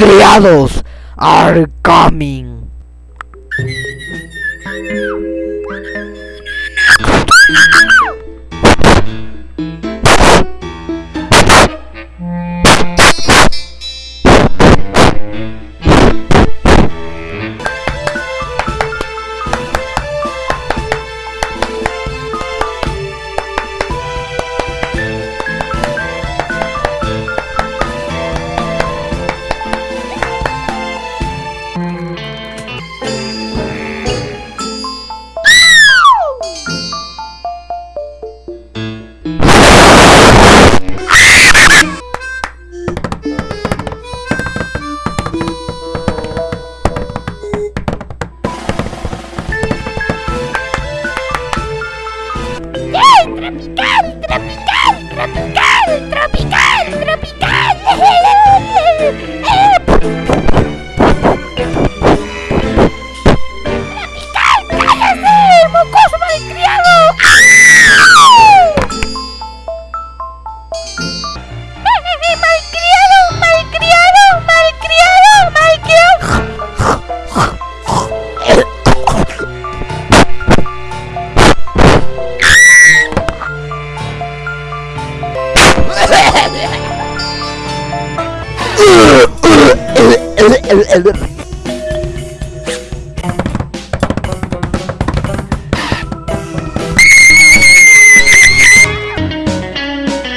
malcriados are coming. ¡Malcriado! ¡Malcriado! ¡Malcriado! ¡Malcriado!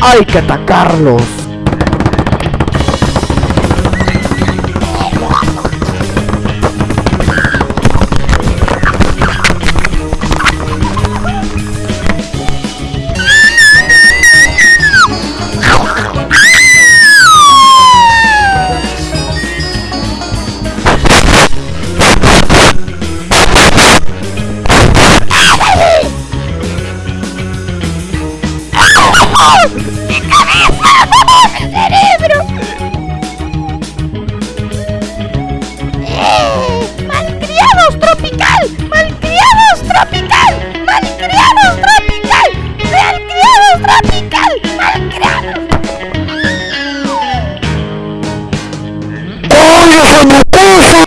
Hay que atacarlos. ¡Mi cabeza! ¡Cerebro! ¡Eh! ¡Malcriados tropical! ¡Malcriados tropical! ¡Malcriados tropical! ¡Malcriados tropical! ¡Malcriados! ¡Oye,